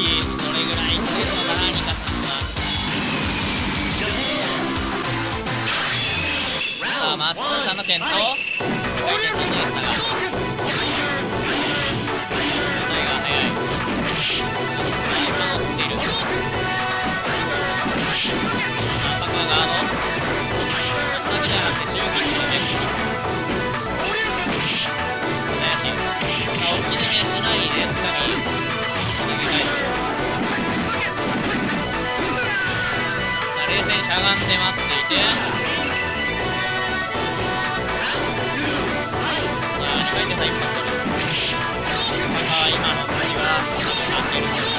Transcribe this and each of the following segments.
どれぐらいいってるのかなニカさんはさあマッツーさんの点と回転さんのエッサが状態が速い。今追っているさあパカガード松崎じゃなくて中期のメッシ怪しいさあ置き攻めしないでつかみ逃げ返すしゃがんで待っていて。2回転さ1本取るパカは今の振りは合ってる。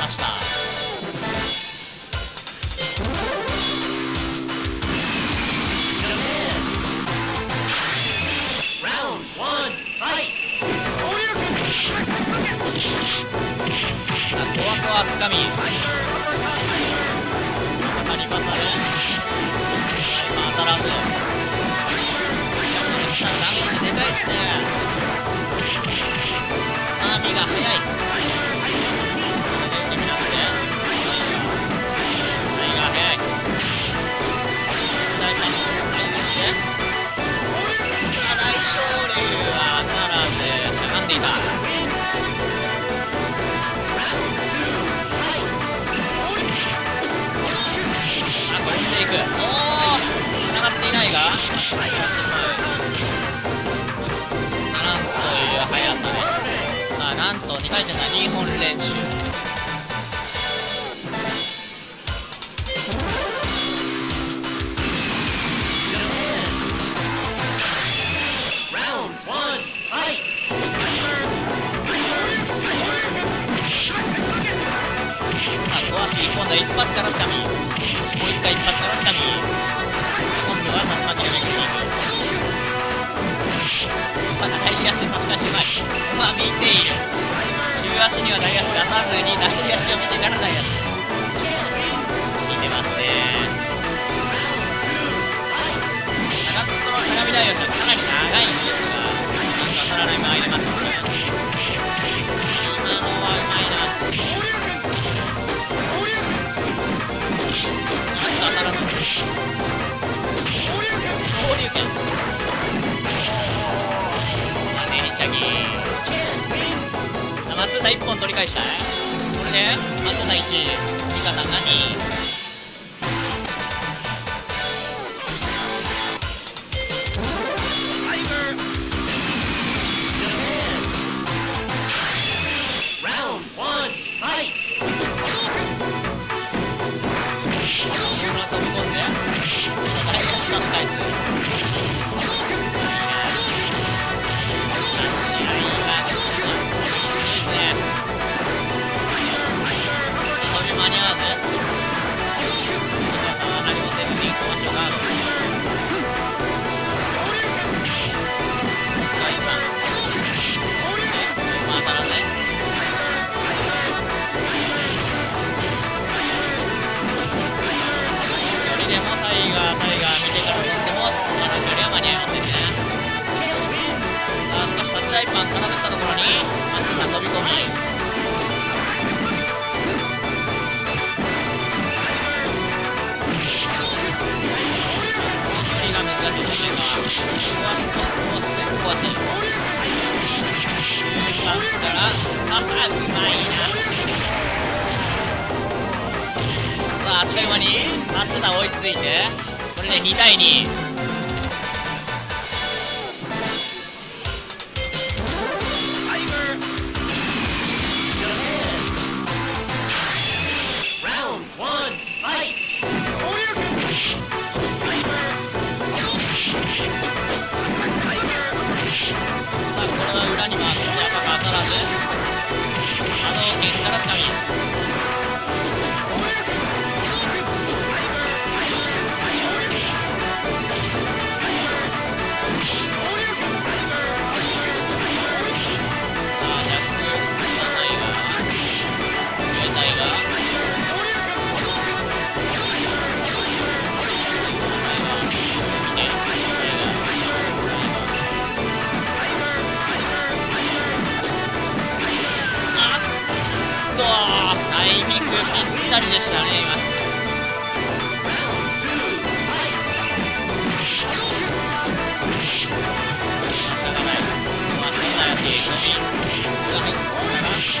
ました。Round one, fight! さあ、コアコアつかみ。ダメージでかいっすね。アーミーが速い。んでいた。あ、これ飛んでいく。おお繋がっていないが、なんという速さで。さあ、なんと2回転が2本練習。度は一発からつかみ。もう一回一発からつかみ。今度は竜巻のメキシーさあ、大足差し返しうまいう。まあ、見ている。中足には大足出さずに、大足を見てから大足。見てますね。長友の相模大足はかなり長いんですが、なんと当たらない間合いで待ってます。今のはうまいな。ならず。昇竜拳。まあ、ねりちゃぎ。さあ松田1本取り返したい。これで、松田1、ミカさんが2。パン絡めたところにマッツさん飛び込み。がですね今ここはここは全壊し中間からああうまいなさああっという間に松田追いついてこれで2対2あの県から3にぴったりでしたね。今仕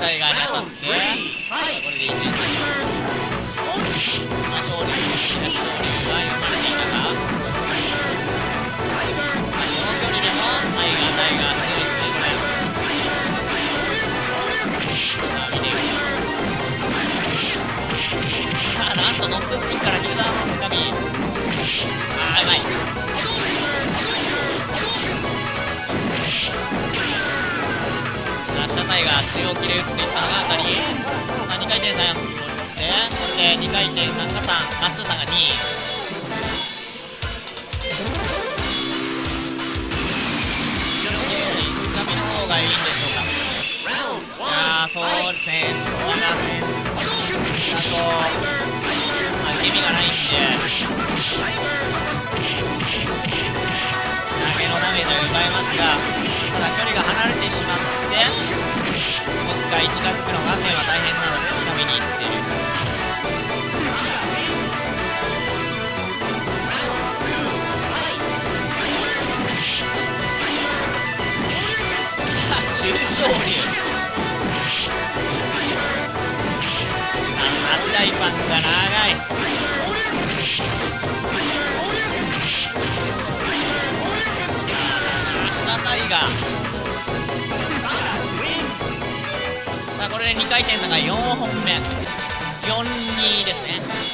上タイガーに当たってこれで1日さあ昇竜東昇竜は読まれていたかこの距離でもタイガータイガー強いですねこれさあ見ていくさあなんとトップスピンからヒルダーのつかみ。あーうまい。さあ下タイガー中央切れ打っていったのが当たりさあ2回転3でこれで2回転3が3マッツーさんが2がいいんでしょうかいやそうですねそこがねあとまあ受け身がないんで投げのダメージは奪えますがだ距離が離れてしまってもう一回近づくのがねは大変なのでつかみにいってる。さあ中昇竜あのフライパンが長い。回転差が4本目。4-2ですね。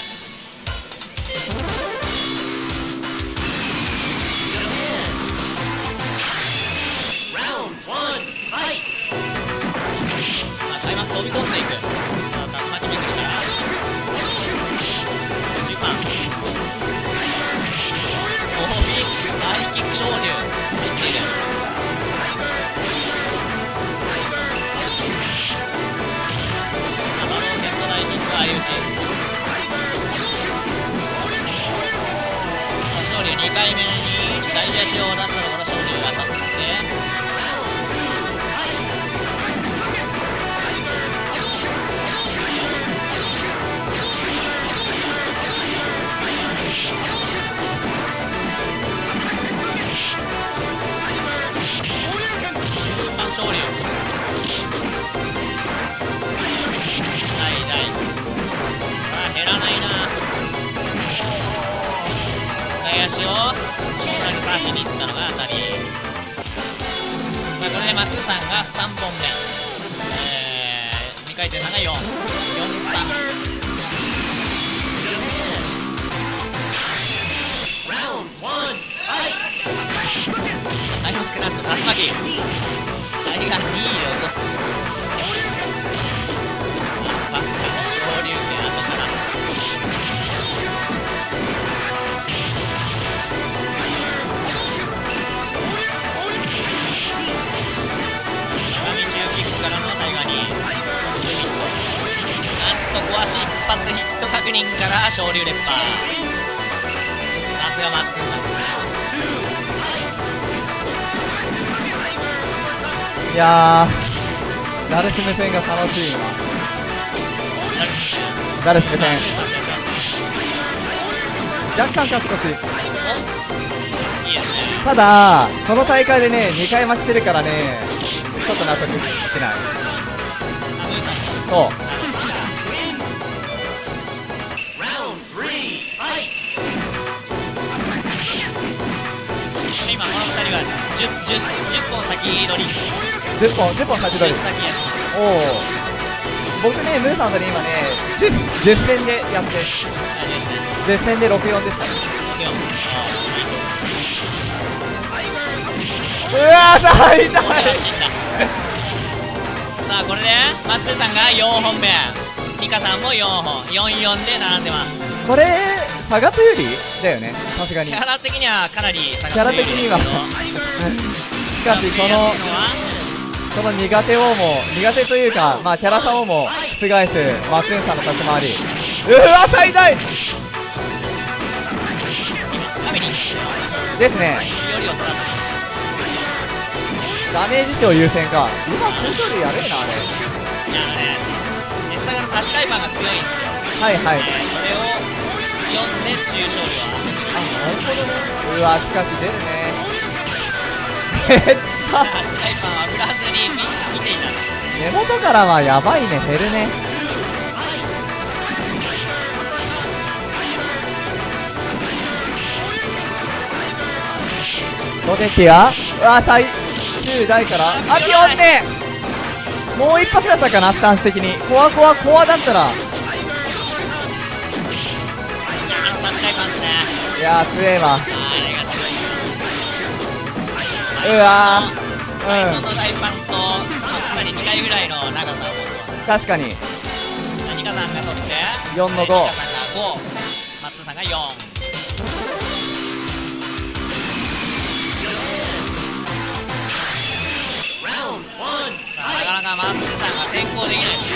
2回目に大足を出したところ昇竜が当たって中盤昇竜大外足を大裏に刺しに行ったのが当たりまあこれでマックさんが3本目えー、2回転差が4 4 3 Round one. Fight. 開幕なんと竜巻いやー誰し目線が楽しいな。誰し目戦若干勝つしただこの大会でね2回負けてるからねちょっと納得してない。そう。今この2人は 10, 10, 10本先取り。10本10本勝ち10取るおお僕ねムーさんとね今ね 10, 10戦でやって。大丈夫ですね10戦で64でしたね。4うわー痛い さあこれでマッツーさんが4本目。ニカさんも4本。44で並んでます。これ差が有利だよね。さすがに。キャラ的にはかなり差キャラ的には。しかしこのこの苦手をも苦手というかまあキャラ差をも覆すマツンさんの立ち回り。うわ最大！ですね。ダメージ値を優先か。今空調類やべえなあれ。いやねネスサガの立ちタイパーが強いんですよ。はいはい。えーそれを読んで中勝利を当ててあなる。ほどね。うわしかし出るね。減 っタイパーは振らずに見見ていた根元からはやばいね減るね。ロデキはうわ最終台から。あピオンね。もう一発だったかなスタンス的に。コアコアコアだったら。いやー強えわうわバイソンー。の大パンとかなり近いぐらいの長さを確かにさんが取って。4の5ニカさんが5マッツーさんが4 Round one, さあなかなかマッツーさんが先行できないですね。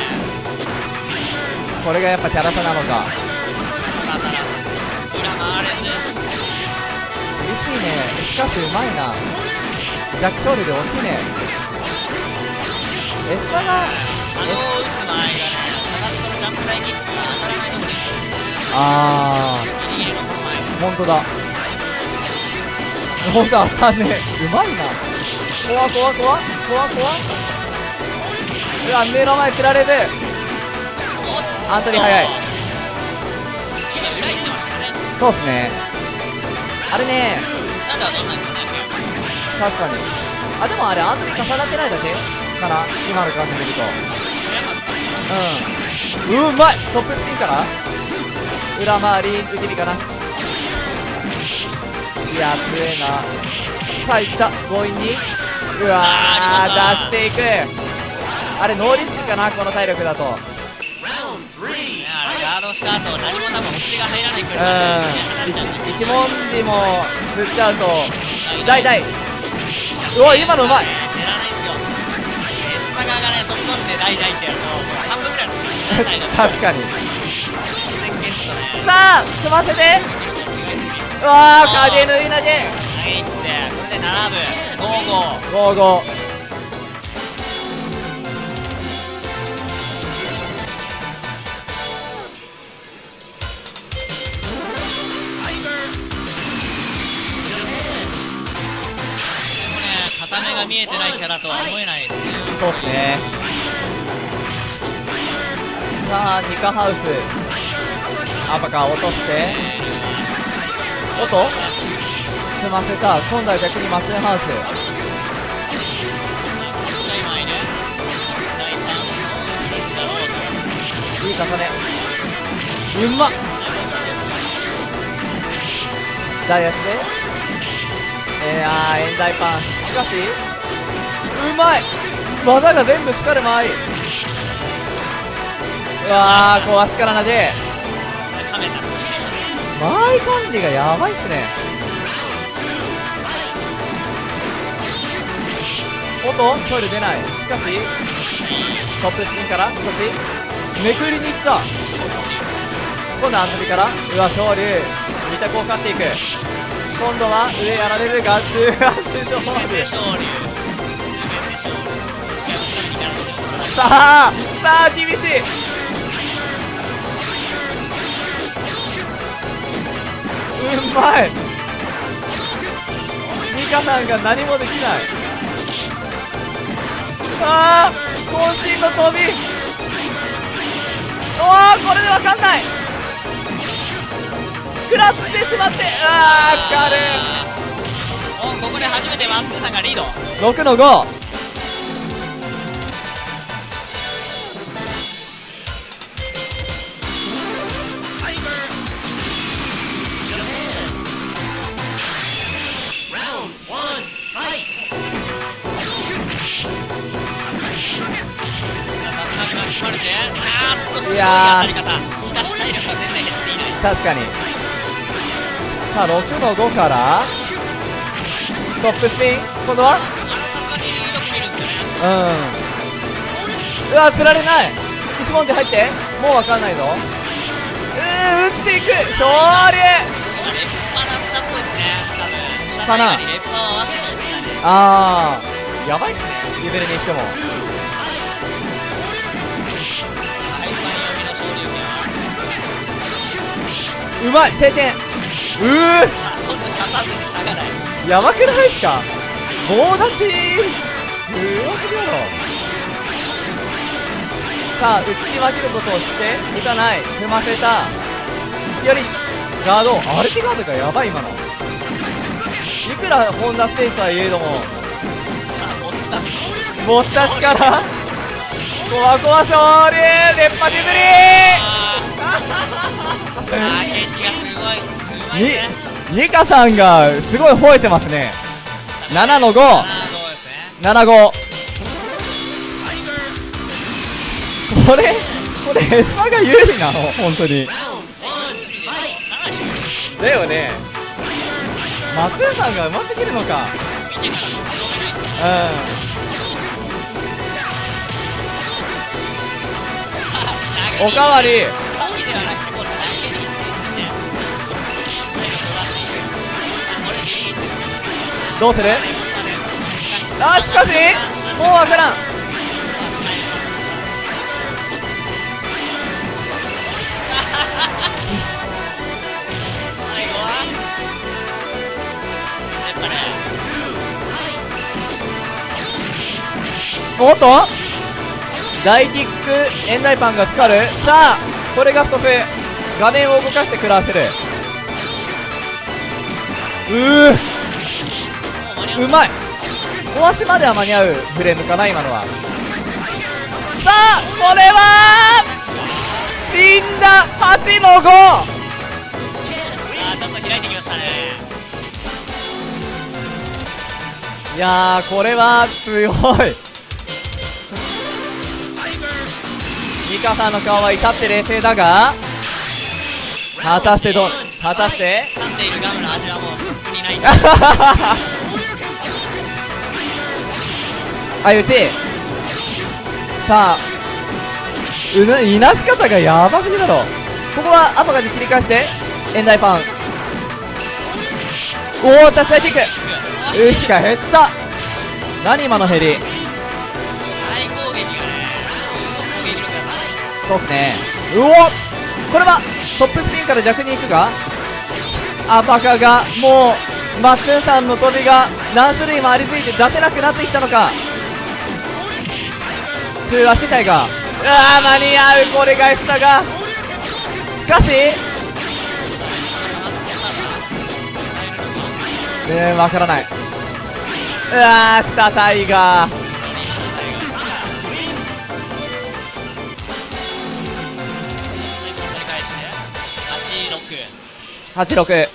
これがやっぱキャラ差なのか。さあただ裏回れず。厳しいね。しかしうまいな弱勝利で落ちねえ。エスパがあの打つ前がね下がってのジャンプ台キックが当たらないのもいいあギリギリのこの前ー。本当だ。ほんと当たんねえ。うまいな。怖怖怖。怖怖。うわ目の前つられるアントニー早い。そうっすね。あれねなんで当たんなんですかね。確かに。あでもあれアントニー重なってないだけ？かな。今の感じで見ると。うん。うまい！トップスピンから？裏回り受け身かなし。いや強えな。さあいった。強引に。うわあー出していく。あれノーリスクかな？この体力だと。ガードした後何も多分お尻が入らないくうらいうん一文字も振っちゃうと。よ大大うわ今のうまい。減らないんですよエスサガーがねんで大大ってやるともう半分くらいの。確かに。さあ組ませて。うわー影縫い投げ。投げに行ってこれで並ぶ55が見えてないキャラとは思えないですねそうっすねさあニカハウス。アパカ落として音組ませた今度は逆にマツンハウス。いい重ねうんまっ大足でえー、あーエンダイパンしかしうまい。技が全部かかる前うわーこう足から投げ。カメタ間合い管理がやばいっすね。おっとトイレ出ない。しかしトップスピンからこっちめくりに行った。今度はアントニから。うわ昇竜二択を勝っていく。今度は上やられるが中足昇竜さあさあ厳しい。うまい。ミカさんが何もできない。ああ渾身の飛び。おおこれでわかんない。食らってしまってああ軽いおここで初めてマッツーさんがリード。6の5ない。確かに。さあ6の5から。トップスピン。今度は？うん。うわ釣られない。一文字入って。もうわかんないぞ。うー打っていく。勝利。かなあー。やばいっすね。レベルにしてもうまい晴天。うーさあ今度刺さずにしゃがないやばくないっすか棒立ち。すごすぎやろさあ打ち分けることをして打たない。踏ませた。よりガード。アルティガードがやばい今の。いくらホンダステージとはいえども。さあ持った持った力。コワコワ勝利。連覇削り。あーあーケンジがすごいうまい。ねにニカさんがすごい吠えてますね。7の5 75これこれエスパが有利なの？本当に。だよね。松浦さんがうますぎるのか。うん。おかわり。どうする？あしかしもうわからん。おっと？大キック円台パンがかかる。さあこれがストップ画面を動かして食らわせる。うー。うまい。壊しまでは間に合う。フレームかな今のは。さあこれは死んだ8の5あちょっと開いてきましたねいやこれは強い。ミカさんの顔は至って冷静だが果たしてどう果たして？噛んでいるガムの味はもうにない。相打ち。さあ。うないなし方がやばすぎだろ。ここはアパガに切り返してエンダイパン。おお立ち合いキックうしか減った。何今のヘリ。そうっすね。うおこれはトップスピンから逆に行くがアパカがもうマッツンさんの飛びが何種類もありすぎて出せなくなってきたのか。中足体がうわー間に合うこれが F だが。しかし。うーんわからない。うわー下タイガー。86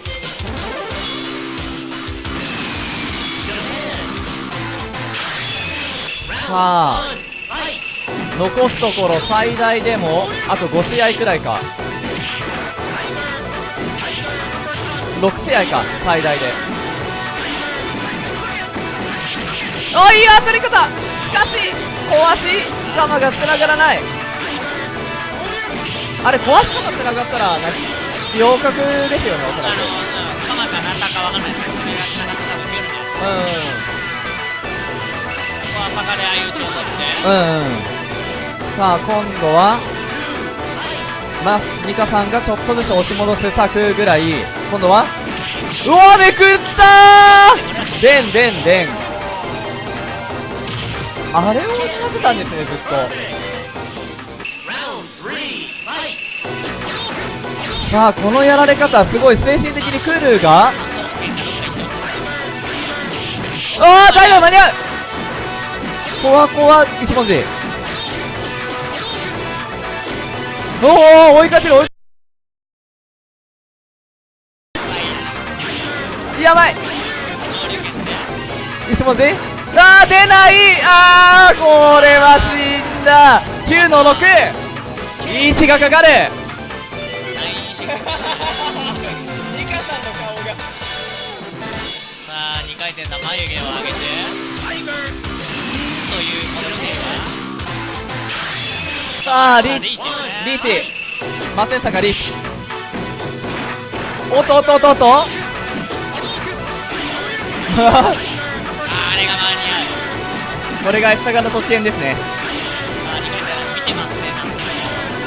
さあ!残すところ最大でもあと5試合くらいか。6試合か最大で。あいい当たり方。しかし壊し玉がつながらない。あれ壊し方つながったらな両角ですよねおそらく。かなんだかわかんないですけど、それが繋がって多分出るんじゃないですか。うここはパカで相打ちを取って、んうんさあ今度はまあミカさんがちょっとずつ押し戻す策ぐらい。今度はうわめくったー!でんでんでん。あれを狙ってたんですねずっと。さあこのやられ方すごい精神的にクルーが。ああ大丈夫間に合う。コアコア一文字。おお追いかける追いやばい。能力ですね一文字あー出ない。あーこれは死んだ。9の6リーチがかかる。ナインシックスミカさんの顔がさあ2回転の眉毛を上げて。さあリーチリーチ。マセンサがリーチ。おっとおっとおっとおっと。あれが間に合うこれが S サガの特権ですね。さあ2回転見てますねなんと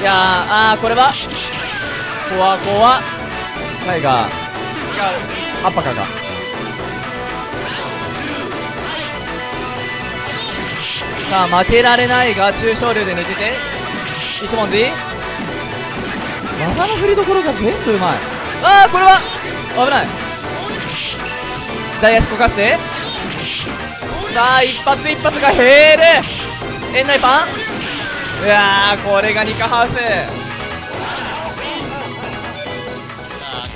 いやーあーこれは？コアコアタイガー。アッパカがさあ負けられないが中小流で抜けて一文字技の振りどころが全部うまい。ああこれは危ない。大足こかして。さあ一発一発が減る。園内パン。うわーこれがニカハウス。さあ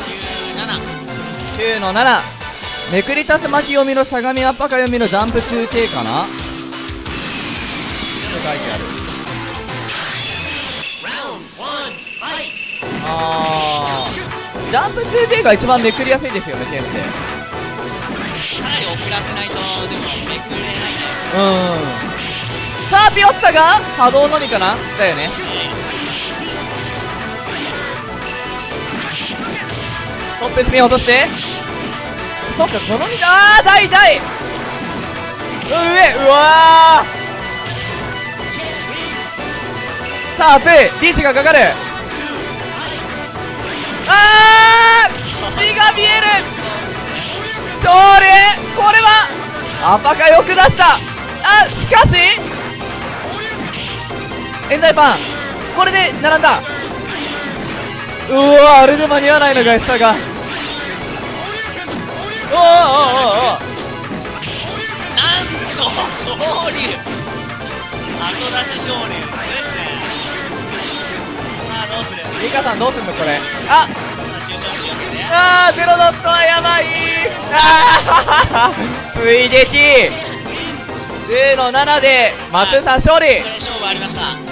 97 9の7めくりたす巻き読みのしゃがみアッパカ読みのジャンプ中継かな。書いてあるあー。ジャンプ中継が一番めくりやすいですよね剣ってかなり遅らせないとでもめくれないねうん。さあピオッツァが波動のみかな？だよね。トップスピン落として。そっかこの道。あー大大。上うわー。さあ熱い。リーチがかかる。あー血が見える。勝利。これはアパカよく出した。あしかしエンダイパン。これで並んだ。うわあれで間に合わないのがエスタが。おおおおおなんと昇竜後出し昇竜ですねさあどうするミカさんどうすんのこれ？あ！さああーゼロドットはやばい。あー追撃10の7で松井さん勝利。はい勝負ありました